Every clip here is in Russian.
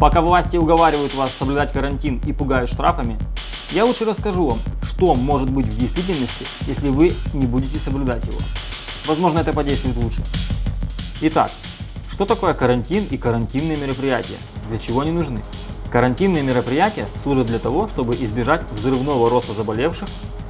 Пока власти уговаривают вас соблюдать карантин и пугают штрафами, я лучше расскажу вам, что может быть в действительности, если вы не будете соблюдать его. Возможно, это подействует лучше. Итак, что такое карантин и карантинные мероприятия? Для чего они нужны? Карантинные мероприятия служат для того, чтобы избежать взрывного роста заболевших,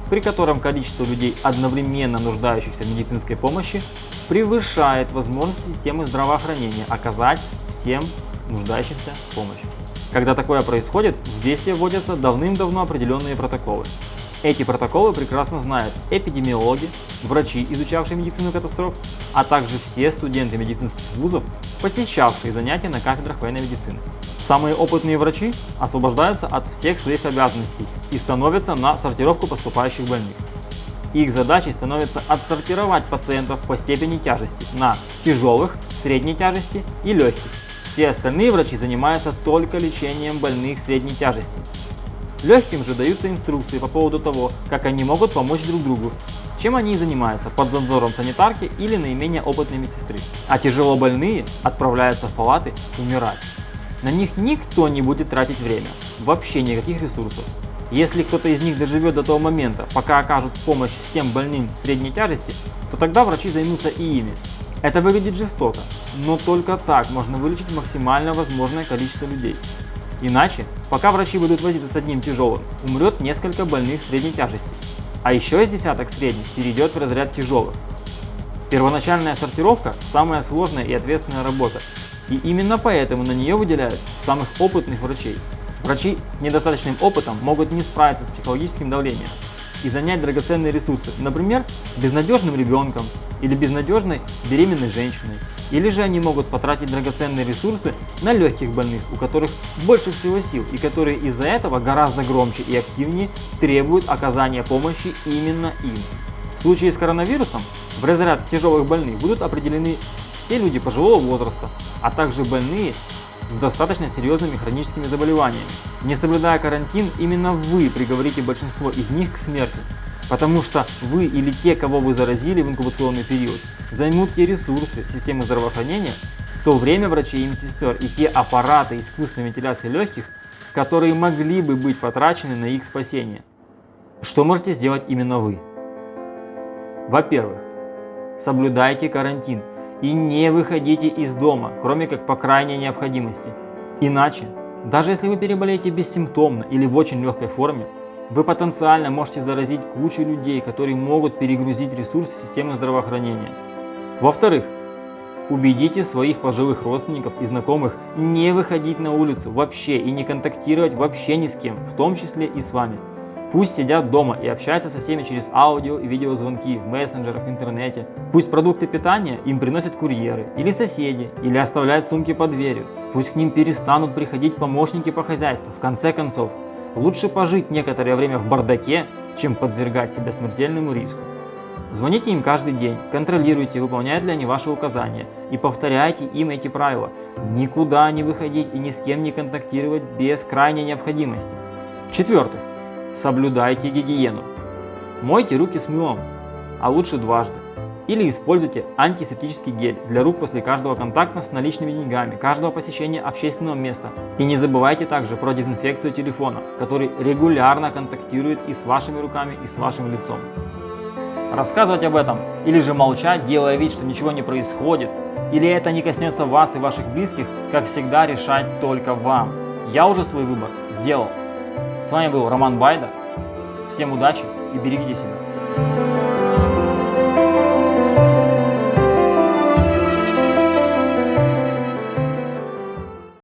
при котором количество людей, одновременно нуждающихся в медицинской помощи, превышает возможности системы здравоохранения оказать всем нуждающимся в помощи. Когда такое происходит, в действие вводятся давным-давно определенные протоколы. Эти протоколы прекрасно знают эпидемиологи, врачи, изучавшие медицину катастроф, а также все студенты медицинских вузов, посещавшие занятия на кафедрах военной медицины. Самые опытные врачи освобождаются от всех своих обязанностей и становятся на сортировку поступающих больных. Их задачей становится отсортировать пациентов по степени тяжести на тяжелых, средней тяжести и легких. Все остальные врачи занимаются только лечением больных средней тяжести. Легким же даются инструкции по поводу того, как они могут помочь друг другу, чем они и занимаются под надзором санитарки или наименее опытной медсестры. А тяжело больные отправляются в палаты умирать. На них никто не будет тратить время, вообще никаких ресурсов. Если кто-то из них доживет до того момента, пока окажут помощь всем больным средней тяжести, то тогда врачи займутся и ими. Это выглядит жестоко, но только так можно вылечить максимально возможное количество людей. Иначе, пока врачи будут возиться с одним тяжелым, умрет несколько больных средней тяжести, а еще из десяток средних перейдет в разряд тяжелых. Первоначальная сортировка – самая сложная и ответственная работа, и именно поэтому на нее выделяют самых опытных врачей. Врачи с недостаточным опытом могут не справиться с психологическим давлением и занять драгоценные ресурсы, например, безнадежным ребенком, или безнадежной беременной женщиной. Или же они могут потратить драгоценные ресурсы на легких больных, у которых больше всего сил и которые из-за этого гораздо громче и активнее требуют оказания помощи именно им. В случае с коронавирусом в разряд тяжелых больных будут определены все люди пожилого возраста, а также больные с достаточно серьезными хроническими заболеваниями. Не соблюдая карантин, именно вы приговорите большинство из них к смерти, Потому что вы или те, кого вы заразили в инкубационный период, займут те ресурсы системы здравоохранения, то время врачей и медсестер и те аппараты искусственной вентиляции легких, которые могли бы быть потрачены на их спасение. Что можете сделать именно вы? Во-первых, соблюдайте карантин и не выходите из дома, кроме как по крайней необходимости. Иначе, даже если вы переболеете бессимптомно или в очень легкой форме, вы потенциально можете заразить кучу людей, которые могут перегрузить ресурсы системы здравоохранения. Во-вторых, убедите своих пожилых родственников и знакомых не выходить на улицу вообще и не контактировать вообще ни с кем, в том числе и с вами. Пусть сидят дома и общаются со всеми через аудио и видеозвонки в мессенджерах, в интернете. Пусть продукты питания им приносят курьеры или соседи, или оставляют сумки под дверью. Пусть к ним перестанут приходить помощники по хозяйству. В конце концов, Лучше пожить некоторое время в бардаке, чем подвергать себя смертельному риску. Звоните им каждый день, контролируйте, выполняют ли они ваши указания и повторяйте им эти правила. Никуда не выходить и ни с кем не контактировать без крайней необходимости. В-четвертых, соблюдайте гигиену. Мойте руки с мылом, а лучше дважды. Или используйте антисептический гель для рук после каждого контакта с наличными деньгами, каждого посещения общественного места. И не забывайте также про дезинфекцию телефона, который регулярно контактирует и с вашими руками, и с вашим лицом. Рассказывать об этом или же молчать, делая вид, что ничего не происходит, или это не коснется вас и ваших близких, как всегда решать только вам. Я уже свой выбор сделал. С вами был Роман Байда. Всем удачи и берегите себя.